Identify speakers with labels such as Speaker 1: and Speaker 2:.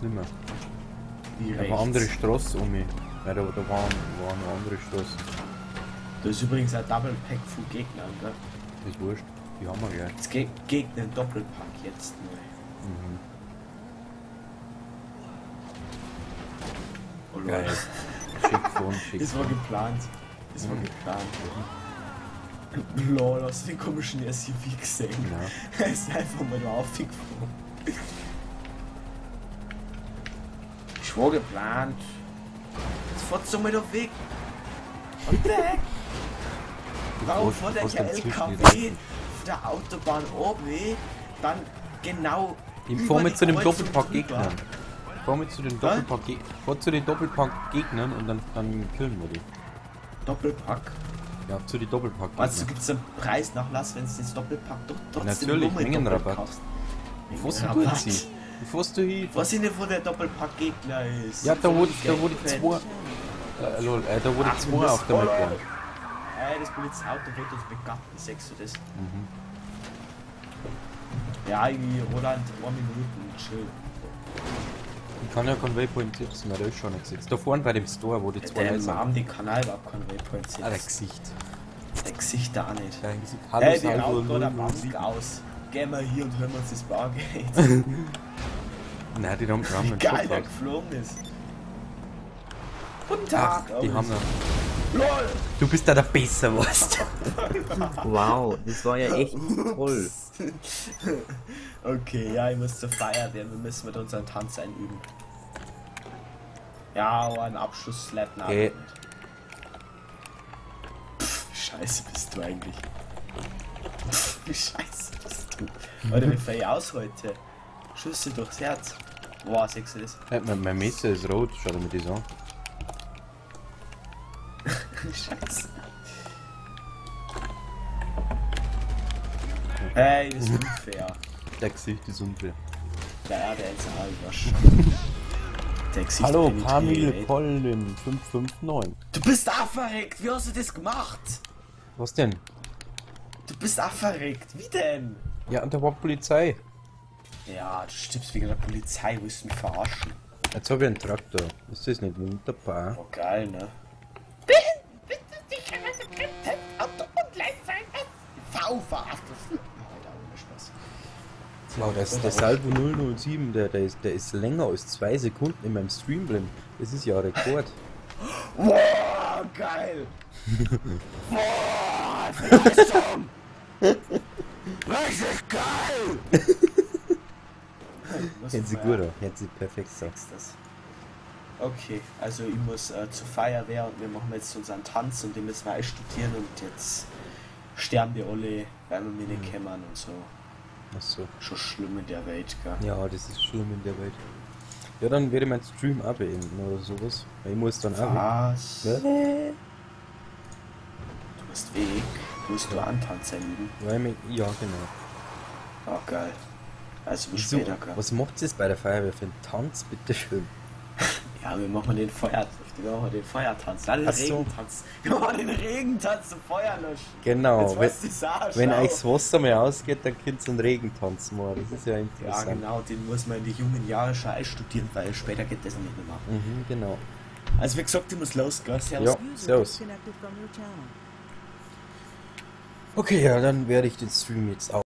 Speaker 1: jetzt nicht mehr.
Speaker 2: Wie
Speaker 1: Da war andere Straße um mich. Ja, da, da war, war eine andere Straße.
Speaker 2: Da ist übrigens ein Double Pack von Gegnern, gell?
Speaker 1: Das ist wurscht. Die haben wir gleich.
Speaker 2: Es ge Gegner Doppelpack jetzt neu.
Speaker 1: Mhm.
Speaker 2: Oh.
Speaker 1: Geil. Schick von, schick
Speaker 2: Das war geplant. Das war
Speaker 1: Mhm.
Speaker 2: geplant. Lol, hast du den komischen SUV gesehen?
Speaker 1: Ja.
Speaker 2: Er ist einfach mal aufgeflogen. War geplant. Jetzt fährt's doch mal doch weg. Und weg! Warum fährt der LKW auf der Autobahn oben, dann genau
Speaker 1: Ich
Speaker 2: über
Speaker 1: fahr mit zu
Speaker 2: Kreuzung
Speaker 1: Doppelpack-Gegnern. fahr mit zu den Doppelpack ich fahr zu den Doppelpack-Gegnern und dann, dann killen wir die.
Speaker 2: Doppelpack.
Speaker 1: Ja, zu den Doppelpack-Gegnern.
Speaker 2: Was, gibt's einen Preisnachlass, wenn du das Doppelpack doch trotzdem
Speaker 1: Natürlich, Mengenrabatt. Wo fährst du
Speaker 2: Mengenrabatt.
Speaker 1: Fährst du hin?
Speaker 2: Was in wo der Doppelpack-Gegner ist?
Speaker 1: Ja, da
Speaker 2: Voll
Speaker 1: da
Speaker 2: Geld.
Speaker 1: zwei... Äh, lol, äh, da die
Speaker 2: Ach,
Speaker 1: zwei auf der Map.
Speaker 2: Ey, das Polizeiauto wird uns begatten, sagst du das?
Speaker 1: Mhm.
Speaker 2: Ja, irgendwie Roland, zwei Minuten, chill.
Speaker 1: Ich kann ja keinen Waypoint setzen, weil der ist schon nicht gesetzt. Da vorne bei dem Store, wo die zwei Leute sind.
Speaker 2: Namen, die Kanal überhaupt kein Waypoint
Speaker 1: Ah, der
Speaker 2: setzt.
Speaker 1: Gesicht.
Speaker 2: Der Gesicht da nicht.
Speaker 1: Der Gesicht. Hallo,
Speaker 2: Hey, die raucht gerade eine
Speaker 1: 007.
Speaker 2: Bank aus. Gehen wir hier und hören uns das Bargeld.
Speaker 1: Nein, die haben, die haben
Speaker 2: Wie geil der geflogen ist. Guten
Speaker 1: Ach,
Speaker 2: Tag.
Speaker 1: die haben einen...
Speaker 2: LOL!
Speaker 1: Du bist da der Besser, was?
Speaker 3: Wow, das war ja echt toll.
Speaker 2: Okay, ja, ich muss zur Feier werden. Wir müssen mit unseren Tanz einüben. Ja, aber ein Abschluss-Slap nach.
Speaker 1: Okay.
Speaker 2: Scheiße bist du eigentlich? Pff, wie scheiße bist du? Alter, wie ich aus heute? Schüsse durchs Herz. Boah, du das?
Speaker 1: Hey, mein, mein Messer ist rot, schau dir mir das an.
Speaker 2: Scheiße. Ey, das ist unfair.
Speaker 1: Der Gesicht ist unfair.
Speaker 2: Ja, der ist Alwasch. Der Gesicht
Speaker 1: Hallo, Pamil
Speaker 2: ey.
Speaker 1: Colin 559.
Speaker 2: Du bist auch verreckt. Wie hast du das gemacht?
Speaker 1: Was denn?
Speaker 2: Du bist auch verreckt. Wie denn?
Speaker 1: Ja, und da war Polizei.
Speaker 2: Ja, du stirbst wegen der Polizei. Willst du mich verarschen?
Speaker 1: Jetzt habe ich einen Traktor. Ist das nicht wunderbar?
Speaker 2: Oh, geil, ne? Auto und Gleitzeit. V verarscht. Alter, ohne Spaß.
Speaker 1: Wow, das, der Salvo 007, der, der, ist, der ist länger als zwei Sekunden in meinem Stream drin. Das ist ja ein Rekord.
Speaker 2: Boah, geil. Boah, Leistung. Richtig geil.
Speaker 1: Hört sich gut an, hört sich perfekt
Speaker 2: das. Okay, also ich muss äh, zur Feuerwehr und wir machen jetzt unseren Tanz und den müssen wir studieren und jetzt sterben wir alle, weil wir mich nicht
Speaker 1: Mhm.
Speaker 2: und so.
Speaker 1: Achso.
Speaker 2: Schon schlimm in der Welt, gell?
Speaker 1: Ja, das ist schlimm in der Welt. Ja, dann werde ich meinen Stream auch beenden oder sowas. Weil ich muss dann auch.
Speaker 2: Was?
Speaker 1: Ja,
Speaker 2: Du bist weg. Musst du antanzen
Speaker 1: mich, ja, genau.
Speaker 2: Oh, geil. Also
Speaker 1: Wieso?
Speaker 2: später, gell?
Speaker 1: Was macht es bei der Feuerwehr für einen Tanz, bitteschön?
Speaker 2: Ja, wir machen den Feuer, wir machen den Feuertanz, dann den
Speaker 1: Ach so.
Speaker 2: Regentanz. Wir machen den Regentanz zum Feuer löschen.
Speaker 1: Genau,
Speaker 2: Jetzt
Speaker 1: wenn,
Speaker 2: auch,
Speaker 1: wenn euch das Wasser mal ausgeht, dann könnt ihr einen Regentanz machen. Das ist ja
Speaker 2: Ja,
Speaker 1: interessant.
Speaker 2: genau, den muss man in die jungen Jahre schon einstudieren, weil später geht das nicht mehr.
Speaker 1: Mhm, genau.
Speaker 2: Also wie gesagt, ich muss los, gell? Servus.
Speaker 1: Ja, servus. Okay, ja, dann werde ich den Stream jetzt auch.